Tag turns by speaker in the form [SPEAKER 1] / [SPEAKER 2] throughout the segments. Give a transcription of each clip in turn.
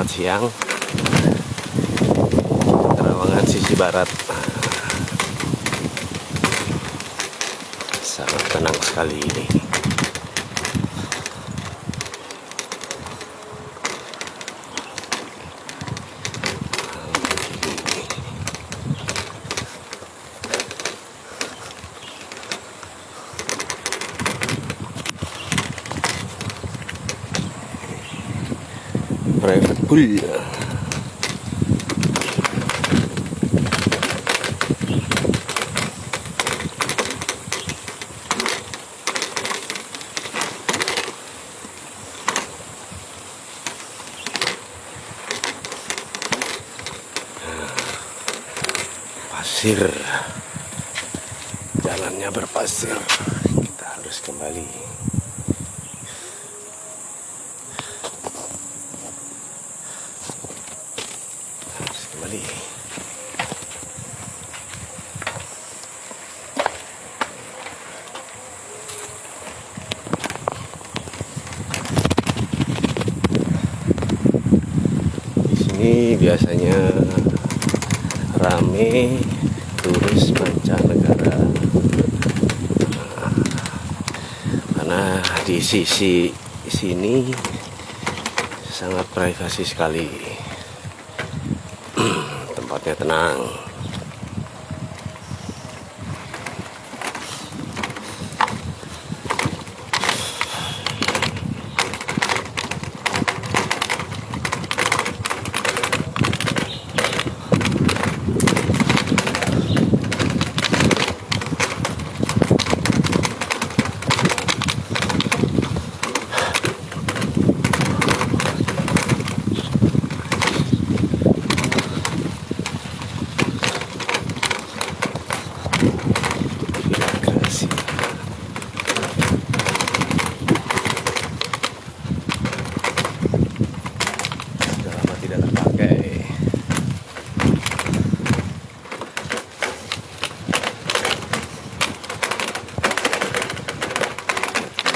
[SPEAKER 1] selamat siang. Terawangan sisi barat. Sangat tenang sekali ini private pool pasir. Jalannya berpasir. Kita harus kembali harus kembali di sini biasanya rame turis mancanegara. Karena di sisi sini sangat privasi sekali. Tempatnya tenang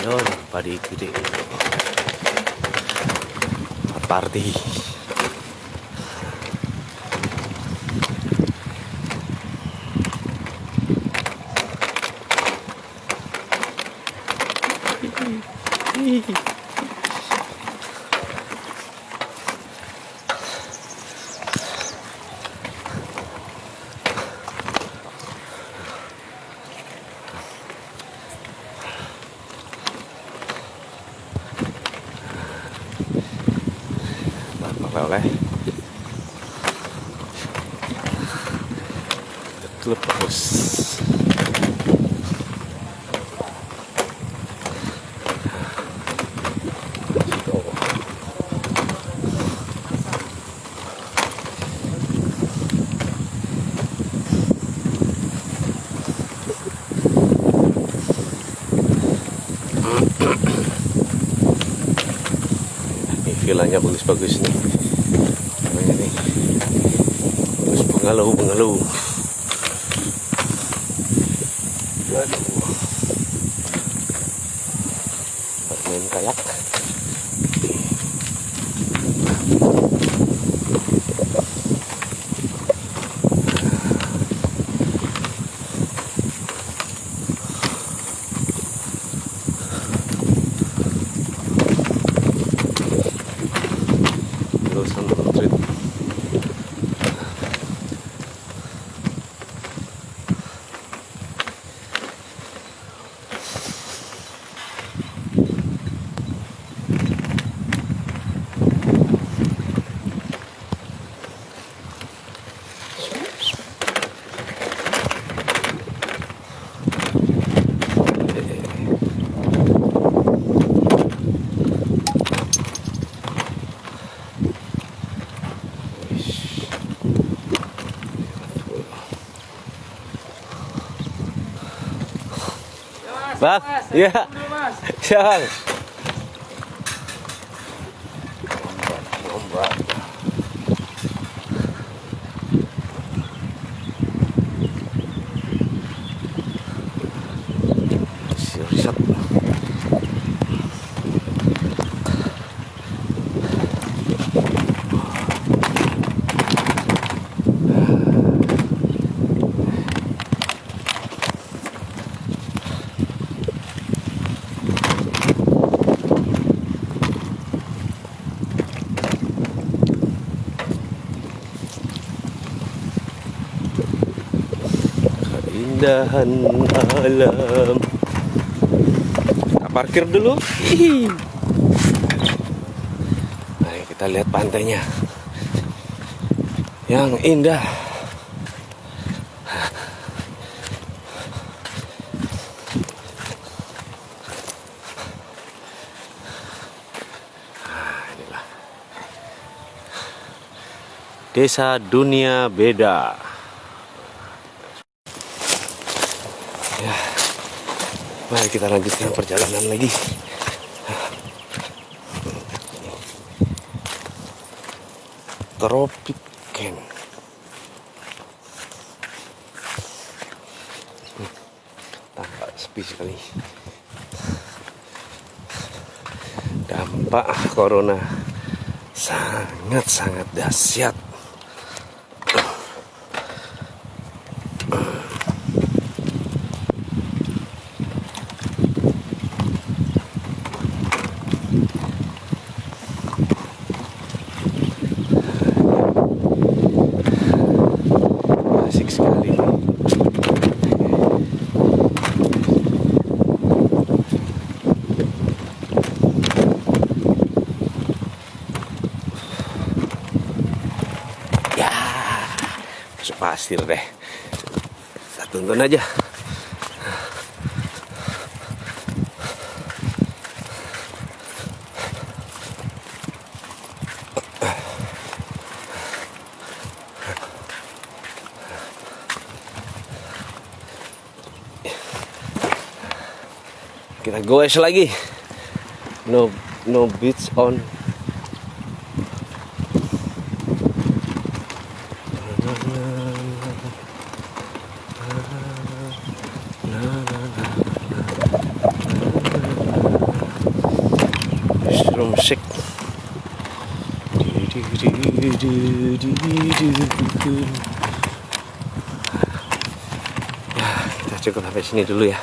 [SPEAKER 1] Yo, padi gede. Party. Bapak oleh Betul bagus Ini vilanya bagus-bagus nih. Namanya nih. Bengalau bengalau. Aduh. Main kayak. Bang, iya. Siang. Ombak. Keindahan alam kita parkir dulu Hihi. Mari kita lihat pantainya yang indah Nah, inilah. Desa Dunia Beda. Mari kita lanjutkan perjalanan lagi. Tropic Camp. Hmm, Tampak sepi sekali. Dampak corona sangat-sangat dahsyat. Asik sekali. Ya, masuk pasir deh. Kita tonton aja. Kita goes lagi. No no beach on. Musik. Ya, kita cukup sampai sini dulu ya.